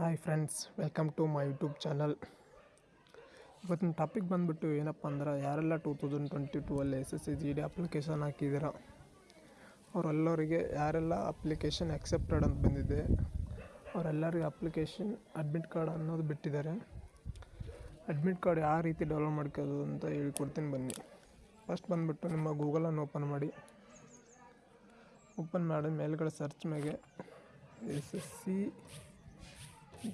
Hi friends welcome to my YouTube channel ಇವತ್ತಿನ topic ಬಂದುಬಿಟ್ಟು ಏನಪ್ಪ ಅಂದ್ರೆ, ಯಾರೆಲ್ಲ ಟೂ ತೌಸಂಡ್ ಟ್ವೆಂಟಿ ಟೂ ಅಲ್ಲಿ S S C G D application ಹಾಕಿದ್ದೀರ ಅವರೆಲ್ಲರಿಗೆ ಯಾರೆಲ್ಲ ಅಪ್ಲಿಕೇಶನ್ ಆಕ್ಸೆಪ್ಟೆಡ್ ಅಂತ ಬಂದಿದೆ, ಅವರೆಲ್ಲರಿಗೆ ಅಪ್ಲಿಕೇಶನ್ ಅಡ್ಮಿಟ್ ಕಾರ್ಡ್ ಅನ್ನೋದು ಬಿಟ್ಟಿದ್ದಾರೆ. ಅಡ್ಮಿಟ್ ಕಾರ್ಡ್ ಯಾವ ರೀತಿ ಡೌನ್ಲೋಡ್ ಮಾಡ್ಕೋದು ಅಂತ ಹೇಳ್ಕೊಡ್ತೀನಿ ಬನ್ನಿ. ಫಸ್ಟ್ ಬಂದುಬಿಟ್ಟು ನಿಮ್ಮ ಗೂಗಲನ್ನು ಓಪನ್ ಮಾಡಿ. ಓಪನ್ ಮಾಡಿ ಮೇಲ್ಗಡೆ ಸರ್ಚ್ ಮೇಲೆ S S C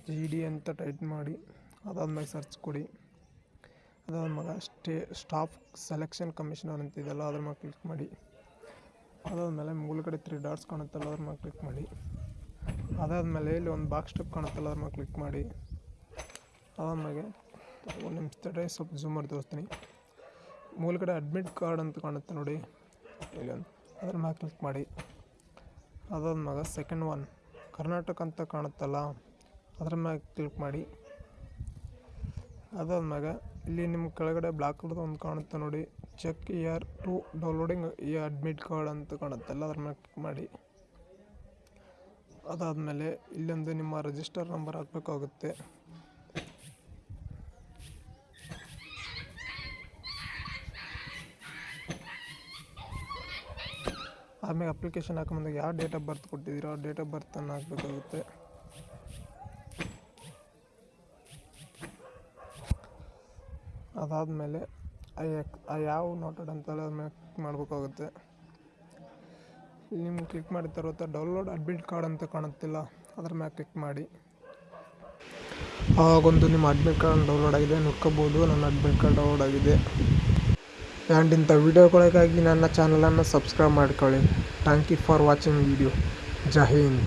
G D ಅಂತ ಟೈಪ್ ಮಾಡಿ, ಅದಾದ್ಮೇಲೆ ಸರ್ಚ್ ಕೊಡಿ. ಅದಾದ ಮಗ ಸ್ಟೇ ಸ್ಟಾಫ್ ಸೆಲೆಕ್ಷನ್ ಕಮಿಷನರ್ ಅಂತಿದೆಯಲ್ಲ, ಅದ್ರ ಮೇಲೆ ಕ್ಲಿಕ್ ಮಾಡಿ. ಅದಾದಮೇಲೆ ಮುಗುಳ್ಗಡೆ ತ್ರೀ ಡಾಟ್ಸ್ ಕಾಣುತ್ತಲ್ಲ, ಅದ್ರ ಮೇಲೆ ಕ್ಲಿಕ್ ಮಾಡಿ. ಅದಾದಮೇಲೆ ಇಲ್ಲಿ ಒಂದು ಬಾಕ್ಸ್ ಸ್ಟೆಪ್ ಕಾಣುತ್ತಲ್ಲ, ಅದ್ರ ಮೇಲೆ ಕ್ಲಿಕ್ ಮಾಡಿ. ಅದಾದ್ಮೇಲೆ ಒಂದು ನಿಮಿಷ ತಡೆ ಸ್ವಲ್ಪ ಝೂಮ್ ಮಾಡಿ ತೋರಿಸ್ತೀನಿ. ಮೂಲಗಡೆ ಅಡ್ಮಿಟ್ ಕಾರ್ಡ್ ಅಂತ ಕಾಣುತ್ತೆ ನೋಡಿ. ಇಲ್ಲಿ ಒಂದು, ಅದ್ರ ಮೇಲೆ ಕ್ಲಿಕ್ ಮಾಡಿ. ಅದಾದ ಮಗ ಸೆಕೆಂಡ್ ಒನ್ ಕರ್ನಾಟಕ ಅಂತ ಕಾಣುತ್ತಲ್ಲ. ಅದ್ರ ಮ್ಯಾಗ ಕ್ಲಿಕ್ ಮಾಡಿ. ಅದಾದ್ಮ್ಯಾಗ ಇಲ್ಲಿ ನಿಮ್ಮ ಕೆಳಗಡೆ ಬ್ಲಾಕ್ ಕಲರ್ದು ಒಂದು ಕಾಣುತ್ತೆ ನೋಡಿ. ಚೆಕ್ ಇಯರ್ ಟು ಡೌನ್ಲೋಡಿಂಗ್ ಈ ಅಡ್ಮಿಟ್ ಕಾರ್ಡ್ ಅಂತ ಕಾಣುತ್ತಲ್ಲ ಅದ್ರ ಮೇಲೆ ಕ್ಲಿಕ್ ಮಾಡಿ. ಅದಾದಮೇಲೆ ಇಲ್ಲೊಂದು ನಿಮ್ಮ ರಿಜಿಸ್ಟರ್ ನಂಬರ್ ಹಾಕಬೇಕಾಗುತ್ತೆ. ಆಮೇಲೆ ಅಪ್ಲಿಕೇಶನ್ ಹಾಕೊಂಬಂದಾಗ ಯಾವ ಡೇಟ್ ಆಫ್ ಬರ್ತ್ ಕೊಟ್ಟಿದ್ದೀರೋ ಆ ಡೇಟ್ ಆಫ್ ಬರ್ತನ್ನು ಹಾಕಬೇಕಾಗುತ್ತೆ. ಅದಾದಮೇಲೆ ಆ ಯಾವ ನೋಟೆಡ್ ಅಂತಲ್ಲ ಅದ್ರ ಮೇಲೆ ಕ್ಲಿಕ್ ಮಾಡಬೇಕಾಗುತ್ತೆ ಇಲ್ಲಿ ನಿಮ್ಗೆ ಕ್ಲಿಕ್ ಮಾಡಿದ తర్వాత ಡೌನ್ಲೋಡ್ ಅಡ್ಮಿಟ್ ಕಾರ್ಡ್ ಅಂತ ಕಾಣುತ್ತಿಲ್ಲ ಅದ್ರ ಮೇಲೆ ಕ್ಲಿಕ್ ಮಾಡಿ ಆವಾಗೊಂದು ನಿಮ್ಮ ಅಡ್ಮಿಟ್ ಕಾರ್ಡ್ ಡೌನ್ಲೋಡ್ ಆಗಿದೆ ನೋಡ್ಕೋಬೋದು ನನ್ನ ಅಡ್ಮಿಟ್ ಕಾರ್ಡ್ ಡೌನ್ಲೋಡ್ ಆಗಿದೆ ಆ್ಯಂಡ್ ಇಂಥ ವೀಡಿಯೋಗಳಿಗಾಗಿ ನನ್ನ ಚಾನಲನ್ನು ಸಬ್ಸ್ಕ್ರೈಬ್ ಮಾಡ್ಕೊಳ್ಳಿ thank you for watching video Jai Hind